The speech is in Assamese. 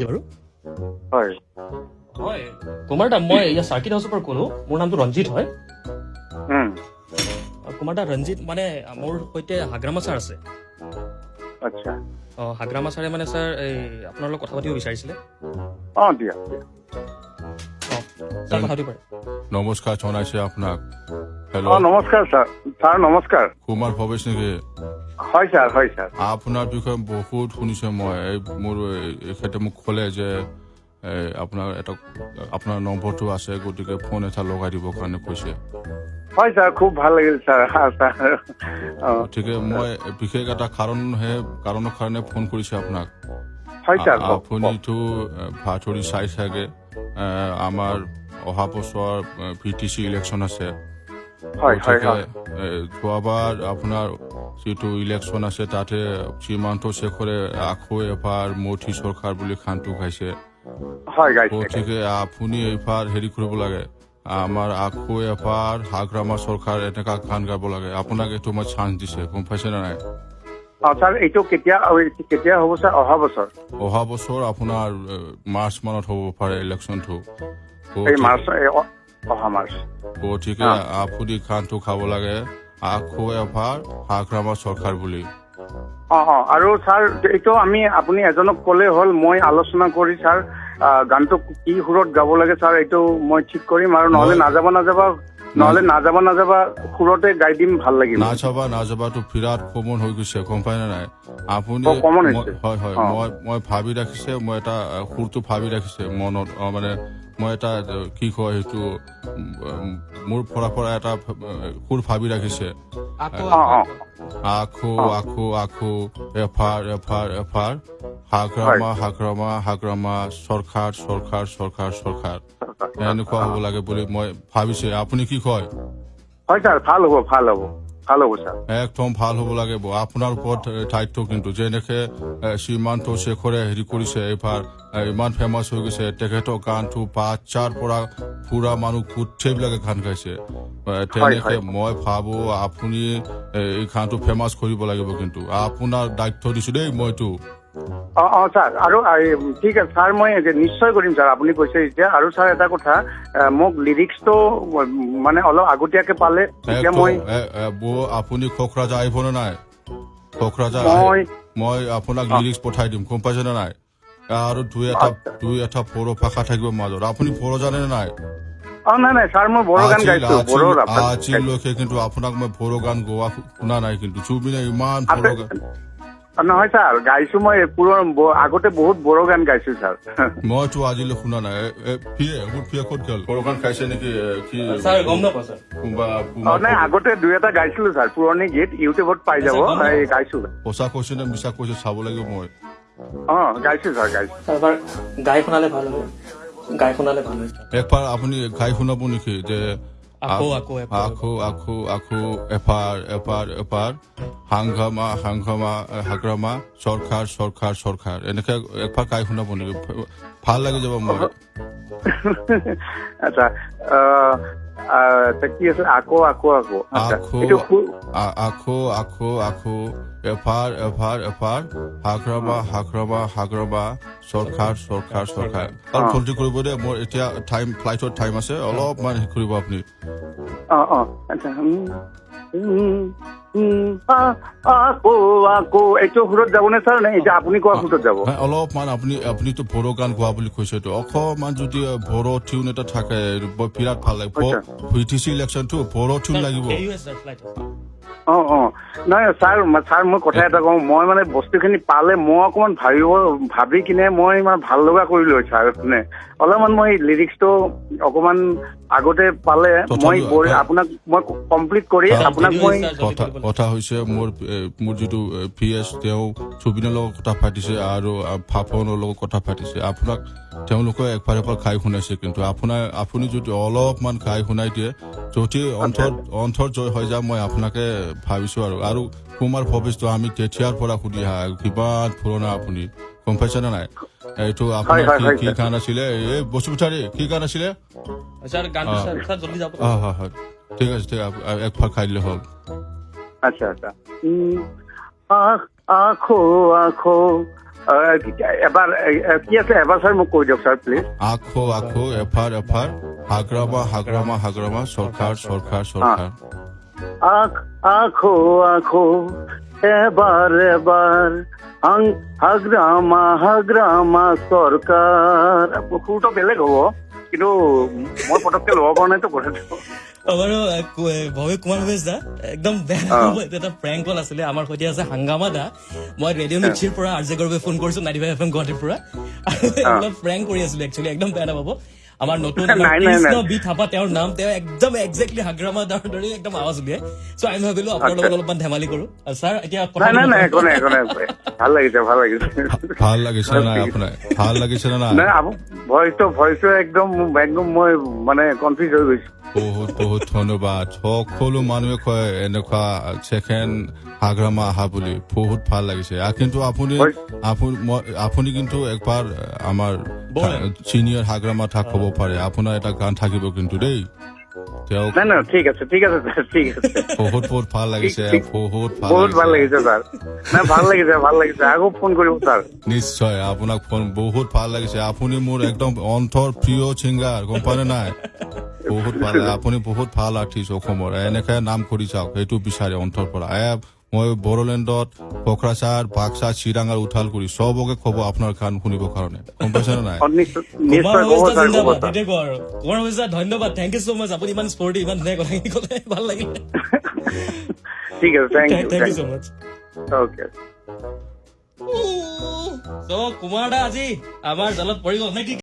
নেকি বাৰু হয়। হয়। কুমাৰ দা মই ইয়াৰ চাৰ্কিট হাউচৰ পৰা ক'লো মোৰ নামটো ৰঞ্জিত হয়। কুমাৰ দা ৰঞ্জিত মানে মোৰ সৈতে হাগ্ৰামা ছাৰ আছে। আচ্ছা। অঁ হাগ্ৰামা ছাৰে মানে ছাৰ এই আপোনাৰ লগত কথা পাতিব বিচাৰিছিলে। অ দিয়া নমস্কাৰ জনাইছে আপোনাক। হেল্ল' অ নমস্কাৰ ছাৰ। ছাৰ নমস্কাৰ। কুমাৰ ভৱেশ নেকি? হয় ছাৰ হয় ছাৰ। আপোনাৰ বিষয়ে বহুত শুনিছে মই। এই মোৰ এখেতে মোক ক'লে যে আপোনাৰ এটা আপোনাৰ নম্বৰটো আছে গতিকে ফোন এটা লগাই দিবৰ কাৰণে কৈছে। হয় ছাৰ খুব ভাল লাগিল ছাৰ। গতিকে মই বিশেষ এটা কাৰণহে কাৰণৰ কাৰণে ফোন কৰিছে আপোনাক। আপুনিতো ভাতৰি চাই চাগে আমাৰ অহা বছৰ ভি টি চি ইলেকশ্যন আছে। যোৱাবাৰ আপোনাৰ যিটো ইলেকশ্যন আছে তাতে শ্ৰীমন্ত শেখৰে আকৌ এবাৰ মোদী চৰকাৰ বুলি খানটো খাইছে। গতিকে আপুনি এইবাৰ হেৰি কৰিব লাগে। আমাৰ আকৌ এবাৰ হাগ্ৰামা চৰকাৰ এনেকা গান গাব লাগে। আপোনাক এইটো মই চান্স দিছে গম পাইছে নে নাই? অহা বছৰ? আপোনাৰ মাৰ্চ মানত হ'ব পাৰে ইলেকশ্যনটো গতিকে আপুনি খানটো খাব লাগে। আকৌ এবাৰ হাগ্ৰামা চৰকাৰ বুলি অ অ আৰু ছাৰ এইটো আমি আপুনি এজনক ক'লে হ'ল মই আলোচনা কৰি ছাৰ গানটো কি সুৰত গাব লাগে ছাৰ এইটো মই ঠিক কৰিম আৰু নহলে নাযাবা নাযাবা নহলে নাযাবা নাযাবা সুৰতে গাই দিম ভাল লাগিব নাযাবা নাযাবাটো বিৰাট কমন হৈ গৈছে গম পাই নাই আপুনি মই- হৈছে। হয় হয়। মই মই ভাবি ৰাখিছে মই এটা সুৰটো ভাবি ৰাখিছে মনত মানে মই এটা কি কয় সেইটো মোৰ পৰা পৰা এটা সুৰ ভাবি ৰাখিছে। আখো আখো। আখো এফাৰ এফাৰ এফাৰ। হাগ্ৰামা হাগ্ৰামা হাগ্ৰামা চৰকাৰ চৰকাৰ চৰকাৰ চৰকাৰ এনেকুৱা হ'ব লাগে বুলি মই ভাবিছে। আপুনি কি কয়? হয় ছাৰ ভাল হ'ব ভাল হ'ব। ভাল হ'ব ছাৰ একদম ভাল হ'ব লাগিব আপোনাৰ ওপৰত দায়িত্ব কিন্তু যেনেকে শ্ৰীমান্ত শেখৰে হেৰি কৰিছে এইবাৰ ইমান ফেমাছ হৈ গৈছে তেখেতৰ গানটো বাচ্চাৰ পৰা পুৰা মানুহ গোটেইবিলাকে গান গাইছে। তেনেকে মই ভাবো আপুনি এই গানটো ফেমাছ কৰিব লাগিব কিন্তু। আপোনাৰ দায়িত্ব দিছো দেই মইতো। অ অ ছাৰ আৰু ঠিক আছে ছাৰ মই নিশ্চয় কৰিম ছাৰ আপুনি কৈছে এতিয়া আৰু ছাৰ এটা কথা মোক লিৰিক্সটো মানে অলপ আগতীয়াকে পালে তেতিয়া একদম মই আপুনি খোকৰাজা আহিবনে নাই খোকৰাজা মই- মই আপোনাক লিৰিক্স পঠাই দিম গম পাইছেনে নাই আৰু দুই এটা। দুই এটা বড়ো ভাষা থাকিব মাজত আপুনি বড়ো জানে নে নাই। আজিলৈকে কিন্তু আপোনাক মই বড়ো গান গোৱা শুনা নাই কিন্তু জুবিনে ইমান বড়ো গান নহয় ছাৰ গাইছো মই পুৰৰ ব- আগতে বহুত বড়ো গান গাইছো ছাৰ। মইতো আজিলৈ শুনা নাই। নাই আগতে দুই এটা গাইছিলো ছাৰ পুৰণি গীত ইউটিউবত পাই যাব গাইছো। সঁচা কৈছে নে মিছা কৈছে চাব লাগিব মই। অ গাইছো ছাৰ গাইছো। ছাৰ এবাৰ গাই শুনালে ভাল হয়। গাই শুনালে ভাল হয় একবাৰ আপুনি গাই শুনাব নেকি? যে আকৌ, আকৌ। আকৌ আকৌ আকৌ এপাৰ এপাৰ এপাৰ হাংগামা হাংগামা হাগ্ৰামা চৰকাৰ চৰকাৰ চৰকাৰ এনেকে একবাৰ গাই শুনাব নেকি ভাল লাগি যাব মই আচ্ছা কি আছে আকৌ আকৌ আকৌ আকৌ আকৌ আকৌ আকৌ এপাৰ এপাৰ এপাৰ হাগ্ৰামা হাগ্ৰামা হাগ্ৰামা চৰকাৰ চৰকাৰ চৰকাৰ অলপ জলদি কৰিব দেই মোৰ এতিয়া টাইম ফ্লাইটৰ টাইম আছে অলপমান হেৰি কৰিব আপুনি। অ অ আচ্ছা এইটো সুৰত ছাৰ? নে এতিয়া আপুনি কোৱা সুৰত যাব? অলপমান আপুনি আপুনিতো বড়ো গান গোৱা বুলি কৈছেতো অকমান যদি বড়ো টিউন এটা থাকে বৰ বিৰাট ভাল লাগে আচ্ছা। ভি টি চি ইলেকশ্যনটো বড়ো টিউন লাগিব। অ অ। নাই ছাৰ ছাৰ মই কথা এটা কওঁ। মই মানে বস্তুখিনি পালে মই অকণমান ভাবিব ভাবি কিনে মই ইমান ভাল লগা কৰিলো ছাৰ মানে। অলপমান মই লিৰিক্সটো অকণমান আগতে পালে মই আপোনাক মই কমপ্লিট কৰি আপোনাক মই কথা হৈছে মোৰ মোৰ যিটো পি এছ তেওঁ জুবিনৰ লগত কথা পাতিছে আৰু আ, ফাপনৰ লগত কথা পাতিছে। আপোনাক তেওঁলোকে একবাৰ খাই শুনাইছে কিন্তু। আপোনাৰ আপুনি যদি অলপমান খাই শুনাই দিয়ে যদি অন্তৰ অন্তৰ জয় হৈ যায় মই আপোনাকে ভাবিছো আৰু। আৰু কুমাৰ ভৱেশটো আমি তেতিয়াৰ পৰা সুধি আহা কিমান পুৰণা আপুনি গম পাইছেনে নাই? এইটো আপোনাৰ কি। গান আছিলে? এই বসুমতাৰী কি গান আছিলে? ঠিক আছে ঠিক আছে একবাৰ খাই দিলে হ'ল। আচ্ছা আচ্ছা। উম, আখ আখো আখো আহ, এবাৰ কি আছে? এবাৰ ছাৰ মোক কৈ দিয়ক ছাৰ প্লিজ আখো আখো এফাৰ এফাৰ হাগ্ৰামা হাগ্ৰামা হাগ্ৰামা চৰকাৰ চৰকাৰ চৰকাৰ। আখ আখো এবাৰ এবাৰ আং হাগ্ৰামা হাগ্ৰামা সৰকাৰ সুৰটো বেলেগ হ'ব কিন্তু মই পটককে ল'ব পৰা নাইতো কথাটো। আমাৰো আহ, কু- আহ, ভৱে কুমাৰ ভৱেশ দা একদম বেয়া নাপাব, এইটো এটা প্ৰেংক কল আছিলে আমাৰ সৈতে আছে হাংগামা দা। মই ৰেডিঅ' মিৰ্চিৰ পৰা আৰ জে গৰ্বে ফোন কৰিছো নাইটি ফাইভ এফ এম গুৱাহাটীৰ পৰা। আৰু এইবিলাক প্ৰেংক কৰি আছিলো একচুৱেলি একদম বেয়া নাপাব। আমাৰ নতুন। কৃষ্ণ বি থাপা তেওঁৰ নাম তেওঁ একদম একজেক্টলি হাগ্ৰামা দাৰ দৰে একদম আৱাজ উলিয়াই। চ' আমি ভাবিলো আপোনাৰ লগত অলপমান ধেমালি কৰো। আৰু ছাৰ এতিয়া কথা নাই নাই নাই একো পাতিব- নাই একো নাই। ভাল লাগিছে ভাল লাগিছে। ভাল লাগিছে নে নাই আপোনাৰ? ভাল লাগিছে নে নাই? নাই ভইচটো ভইচটো একদম একদম মই মানে কনফিউজ হৈ গৈছো। বহুত বহুত ধন্যবাদ। সকলো মানুহে কয় এনেকুৱা ছেকেণ্ড হাগ্ৰামা আহা বুলি। বহুত ভাল লাগিছে। আৰু কিন্তু আপুনি। আপুনি কিন্তু একবাৰ আমাৰ। চিনিয়ৰ হাগ্ৰামা থাক হ'ব পাৰে। আপোনাৰ এটা গান থাকিব কিন্তু দেই। তেওঁক নাই নাই ঠিক আছে ঠিক আছে ছাৰ ঠিক আছে। বহুত বহুত ভাল লাগিছে। ঠিক- বহুত ভাল বহুত ভাল লাগিছে লাগিছে ছাৰ। নাই ভাল লাগিছে ভাল লাগিছে। আকৌ ফোন কৰিব ছাৰ। নিশ্চয় আপোনাক ফোন বহুত ভাল লাগিছে। আপুনি মোৰ একদম অন্তৰ প্ৰিয় ছিংগাৰ গম পালে নাই? বহুত ভাল। আপুনি বহুত ভাল আৰ্টিষ্ট অসমৰ। এনেকে নাম কৰি যাওক সেইটো বিচাৰে অন্তৰ পৰা। মই বড়োলেণ্ডত কোকৰাঝাৰ বাক্সা চিৰাঙাৰ উঠাল কৰি চবকে ক'ব আপোনাৰ গান শুনিবৰ কাৰণে। গম পাইছে নে নাই? আৰু ধন্যবাদ থেংক ইউ চ' মাছ আপুনি ইমান স্পৰ্টি ইমান ধুনীয়া কথাখিনি ক'লে ভাল লাগিলে। ঠিক আছে thank you thank you so' much okay so' Kumar দা আজি আমাৰ জালত পৰি গ'ল নে কি